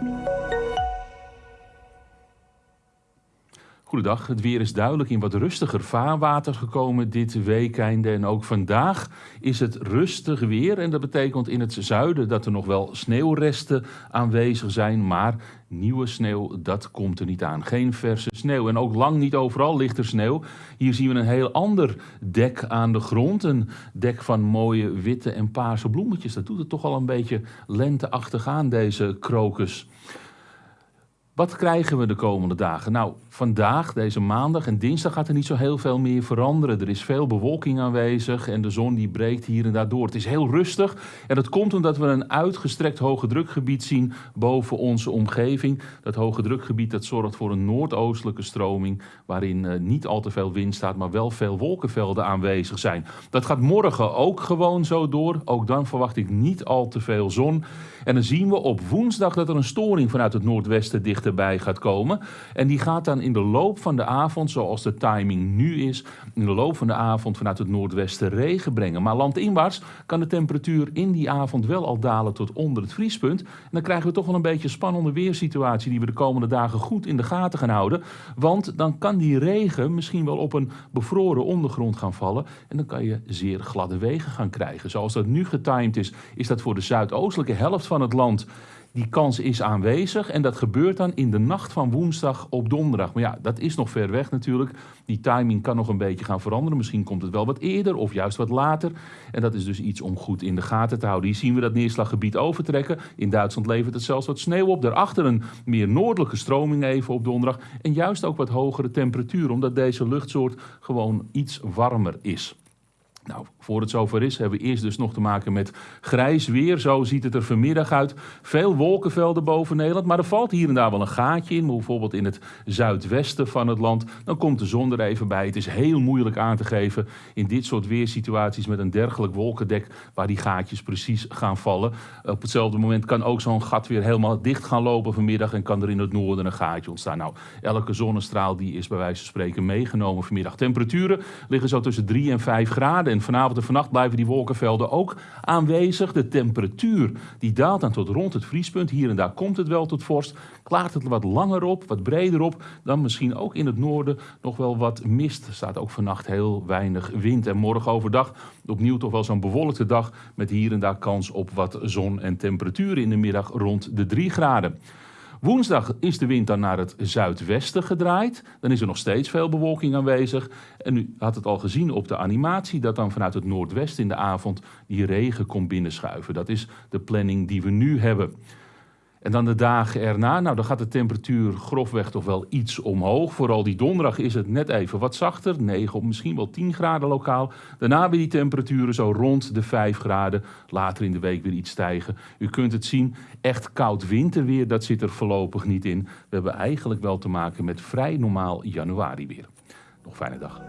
Música Goedendag, het weer is duidelijk in wat rustiger vaarwater gekomen dit weekend. En ook vandaag is het rustig weer. En dat betekent in het zuiden dat er nog wel sneeuwresten aanwezig zijn. Maar nieuwe sneeuw, dat komt er niet aan. Geen verse sneeuw. En ook lang niet overal ligt er sneeuw. Hier zien we een heel ander dek aan de grond. Een dek van mooie witte en paarse bloemetjes. Dat doet het toch al een beetje lenteachtig aan, deze krokus. Wat krijgen we de komende dagen? Nou, vandaag, deze maandag en dinsdag gaat er niet zo heel veel meer veranderen. Er is veel bewolking aanwezig en de zon die breekt hier en daar door. Het is heel rustig en dat komt omdat we een uitgestrekt hoge drukgebied zien boven onze omgeving. Dat hoge drukgebied dat zorgt voor een noordoostelijke stroming waarin uh, niet al te veel wind staat, maar wel veel wolkenvelden aanwezig zijn. Dat gaat morgen ook gewoon zo door. Ook dan verwacht ik niet al te veel zon. En dan zien we op woensdag dat er een storing vanuit het noordwesten dichterbij gaat komen. En die gaat dan in de loop van de avond, zoals de timing nu is, in de loop van de avond vanuit het noordwesten regen brengen. Maar landinwaarts kan de temperatuur in die avond wel al dalen tot onder het vriespunt. En dan krijgen we toch wel een beetje een spannende weersituatie die we de komende dagen goed in de gaten gaan houden. Want dan kan die regen misschien wel op een bevroren ondergrond gaan vallen. En dan kan je zeer gladde wegen gaan krijgen. Zoals dat nu getimed is, is dat voor de zuidoostelijke helft van het land die kans is aanwezig en dat gebeurt dan in de nacht van woensdag op donderdag. Maar ja, dat is nog ver weg natuurlijk. Die timing kan nog een beetje gaan veranderen. Misschien komt het wel wat eerder of juist wat later. En dat is dus iets om goed in de gaten te houden. Hier zien we dat neerslaggebied overtrekken. In Duitsland levert het zelfs wat sneeuw op. Daarachter een meer noordelijke stroming even op donderdag. En juist ook wat hogere temperatuur, omdat deze luchtsoort gewoon iets warmer is. Nou, voor het zover is, hebben we eerst dus nog te maken met grijs weer. Zo ziet het er vanmiddag uit. Veel wolkenvelden boven Nederland, maar er valt hier en daar wel een gaatje in. Bijvoorbeeld in het zuidwesten van het land. Dan komt de zon er even bij. Het is heel moeilijk aan te geven in dit soort weersituaties met een dergelijk wolkendek waar die gaatjes precies gaan vallen. Op hetzelfde moment kan ook zo'n gat weer helemaal dicht gaan lopen vanmiddag en kan er in het noorden een gaatje ontstaan. Nou, elke zonnestraal die is bij wijze van spreken meegenomen vanmiddag. Temperaturen liggen zo tussen 3 en 5 graden en vanavond en vannacht blijven die wolkenvelden ook aanwezig. De temperatuur die daalt dan tot rond het vriespunt. Hier en daar komt het wel tot vorst. Klaart het wat langer op, wat breder op. Dan misschien ook in het noorden nog wel wat mist. Er staat ook vannacht heel weinig wind. En morgen overdag opnieuw toch wel zo'n bewolkte dag. Met hier en daar kans op wat zon en temperaturen in de middag rond de 3 graden. Woensdag is de wind dan naar het zuidwesten gedraaid. Dan is er nog steeds veel bewolking aanwezig. En u had het al gezien op de animatie dat dan vanuit het noordwesten in de avond die regen komt binnenschuiven. Dat is de planning die we nu hebben. En dan de dagen erna, nou dan gaat de temperatuur grofweg toch wel iets omhoog. Vooral die donderdag is het net even wat zachter, 9 of misschien wel 10 graden lokaal. Daarna weer die temperaturen zo rond de 5 graden. Later in de week weer iets stijgen. U kunt het zien, echt koud winterweer, dat zit er voorlopig niet in. We hebben eigenlijk wel te maken met vrij normaal januari weer. Nog fijne dag.